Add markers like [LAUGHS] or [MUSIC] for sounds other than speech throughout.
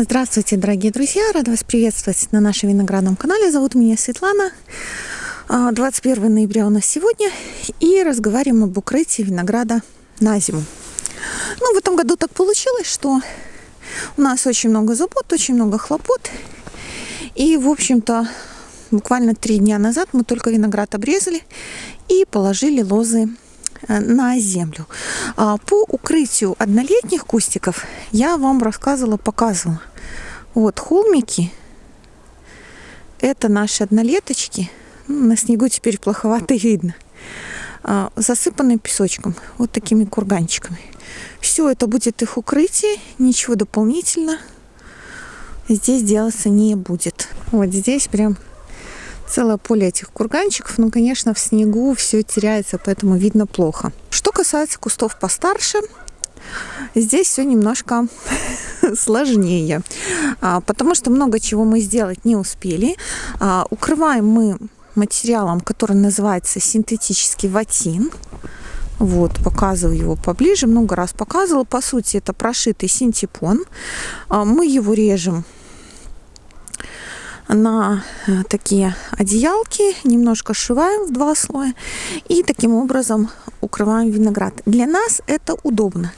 Здравствуйте, дорогие друзья! Рада вас приветствовать на нашем виноградном канале. Зовут меня Светлана. 21 а, ноября у нас сегодня. И разговариваем об укрытии винограда на зиму. Ну, в этом году так получилось, что у нас очень много забот, очень много хлопот. И, в общем-то, буквально три дня назад мы только виноград обрезали и положили лозы на землю. А, по укрытию однолетних кустиков я вам рассказывала, показывала. Вот холмики. Это наши однолеточки. Ну, на снегу теперь плоховато [LAUGHS] видно. А, засыпанные песочком. Вот такими курганчиками. Все это будет их укрытие. Ничего дополнительно здесь делаться не будет. Вот здесь прям целое поле этих курганчиков. Ну, конечно, в снегу все теряется, поэтому видно плохо. Что касается кустов постарше, здесь все немножко [LAUGHS] сложнее, а, потому что много чего мы сделать не успели. А, укрываем мы материалом, который называется синтетический ватин. Вот, показываю его поближе, много раз показывала. По сути, это прошитый синтепон. А, мы его режем на э, такие одеялки, немножко сшиваем в два слоя и таким образом укрываем виноград. Для нас это удобно.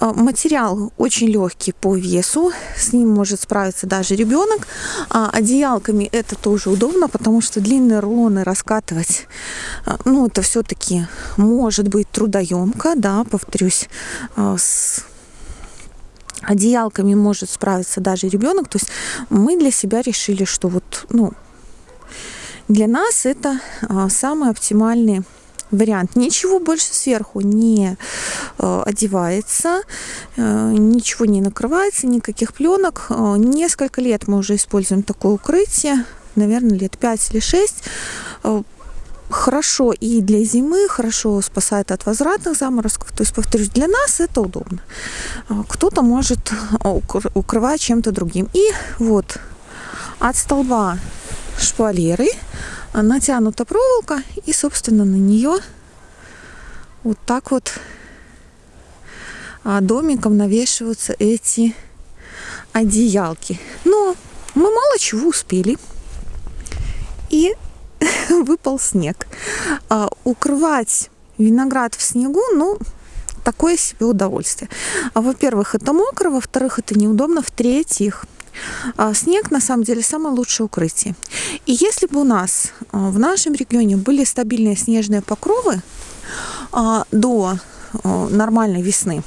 Э, материал очень легкий по весу, с ним может справиться даже ребенок. А одеялками это тоже удобно, потому что длинные рулоны раскатывать, э, ну это все-таки может быть трудоемко, да, повторюсь, с одеялками может справиться даже ребенок. То есть мы для себя решили, что вот, ну, для нас это а, самый оптимальный вариант. Ничего больше сверху не э, одевается, э, ничего не накрывается, никаких пленок. Э, несколько лет мы уже используем такое укрытие, наверное, лет 5 или 6 хорошо и для зимы, хорошо спасает от возвратных заморозков. То есть, повторюсь, для нас это удобно. А, кто-то может а, укрывать чем-то другим. И вот от столба шпалеры натянута проволока, и, собственно, на нее вот так вот а, домиком навешиваются эти одеялки. Но мы мало чего успели. И [LAUGHS] выпал снег. А, укрывать виноград в снегу, ну, такое себе удовольствие. А, во-первых, это мокро, во-вторых, это неудобно, в-третьих, а, снег на самом деле самое лучшее укрытие. И если бы у нас а, в нашем регионе были стабильные снежные покровы до нормальной весны,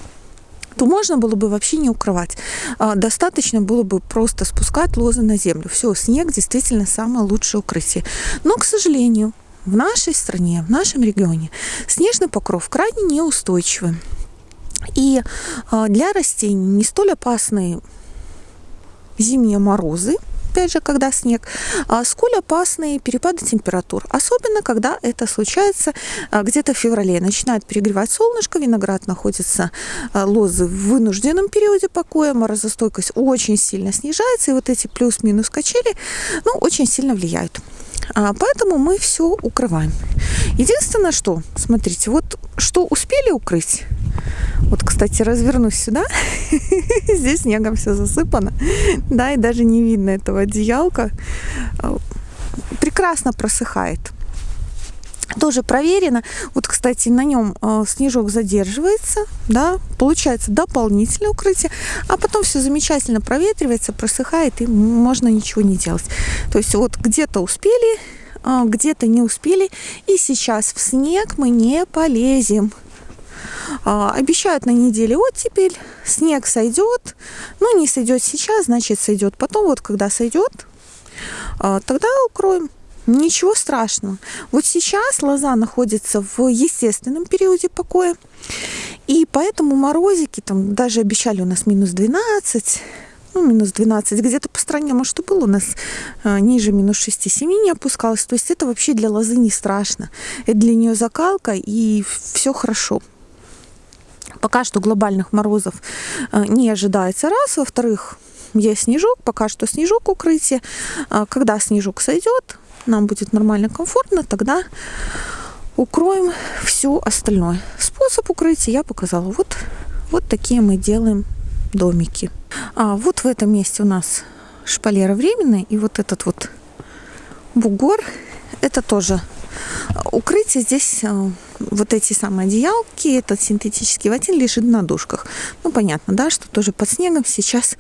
то можно было бы вообще не укрывать. А, достаточно было бы просто спускать лозы на землю. Все, снег действительно самое лучшее укрытие. Но, к сожалению, в нашей стране, в нашем регионе снежный покров крайне неустойчивый. И а, для растений не столь опасные зимние морозы – опять же, когда снег, а сколь опасные перепады температур. Особенно, когда это случается а, где-то в феврале. Начинает перегревать солнышко, виноград находится, а, лозы в вынужденном периоде покоя, морозостойкость очень сильно снижается, и вот эти плюс-минус качели, ну, очень сильно влияют. Поэтому мы все укрываем. Единственное, что, смотрите, вот что успели укрыть, вот, кстати, развернусь сюда. [LAUGHS] Здесь снегом все засыпано. Да, и даже не видно этого одеялка. Прекрасно просыхает. Тоже проверено. Вот, кстати, на нем э, снежок задерживается, да, получается дополнительное укрытие, а потом все замечательно проветривается, просыхает, и можно ничего не делать. То есть вот где-то успели, э, где-то не успели, и сейчас в снег мы не полезем. А, обещают на неделе оттепель, снег сойдет. Ну, не сойдет сейчас, значит, сойдет потом. Вот когда сойдет, а, тогда укроем. Ничего страшного. Вот сейчас лоза находится в естественном периоде покоя. И поэтому морозики, там даже обещали у нас минус 12, ну, минус 12, где-то по стране, может, и было у нас э, ниже минус 6-7 не опускалось. То есть это вообще для лозы не страшно. Это для нее закалка, и все хорошо. Пока что глобальных морозов э, не ожидается раз. Во-вторых, есть снежок, пока что снежок укрытие. А когда снежок сойдет, нам будет нормально, комфортно, тогда укроем все остальное. Способ укрытия я показала. Вот, вот такие мы делаем домики. А вот в этом месте у нас шпалера временная, и вот этот вот бугор, это тоже укрытие. Здесь э, вот эти самые одеялки, этот синтетический ватин лежит на душках. Ну, понятно, да, что тоже под снегом сейчас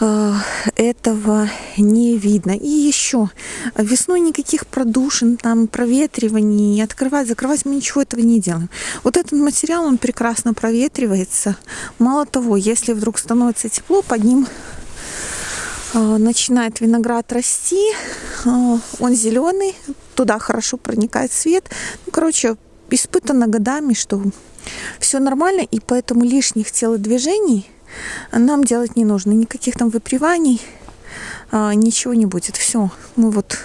э, этого не видно. И еще весной никаких продушин, там проветриваний, открывать, закрывать мы ничего этого не делаем. Вот этот материал, он прекрасно проветривается. Мало того, если вдруг становится тепло, под ним э, начинает виноград расти, э, он зеленый, туда хорошо проникает свет. Ну, короче, испытано годами, что все нормально, и поэтому лишних телодвижений нам делать не нужно. Никаких там выприваний, а, ничего не будет. Все, мы вот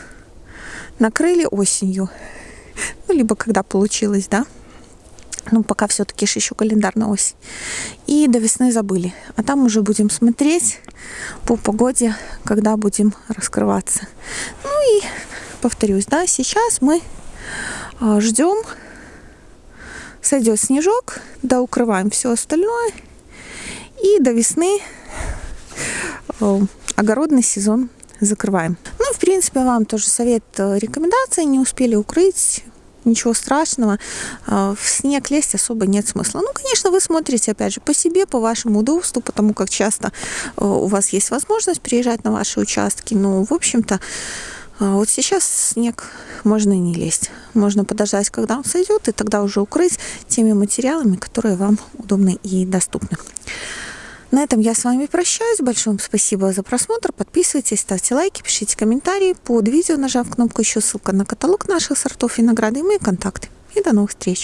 накрыли осенью. Ну, либо когда получилось, да. Ну, пока все-таки еще календарная осень. И до весны забыли. А там уже будем смотреть по погоде, когда будем раскрываться. Ну и повторюсь, да, сейчас мы а, ждем сойдет снежок, да укрываем все остальное. И до весны э, огородный сезон закрываем. Ну, в принципе, вам тоже совет, э, рекомендации. Не успели укрыть, ничего страшного. Э, в снег лезть особо нет смысла. Ну, конечно, вы смотрите, опять же, по себе, по вашему удобству, потому как часто у вас есть возможность приезжать на ваши участки. Ну, в общем-то, а вот сейчас снег можно не лезть. Можно подождать, когда он сойдет, и тогда уже укрыть теми материалами, которые вам удобны и доступны. На этом я с вами прощаюсь. Большое вам спасибо за просмотр. Подписывайтесь, ставьте лайки, пишите комментарии под видео, нажав кнопку еще ссылка на каталог наших сортов винограда и мои контакты. И до новых встреч!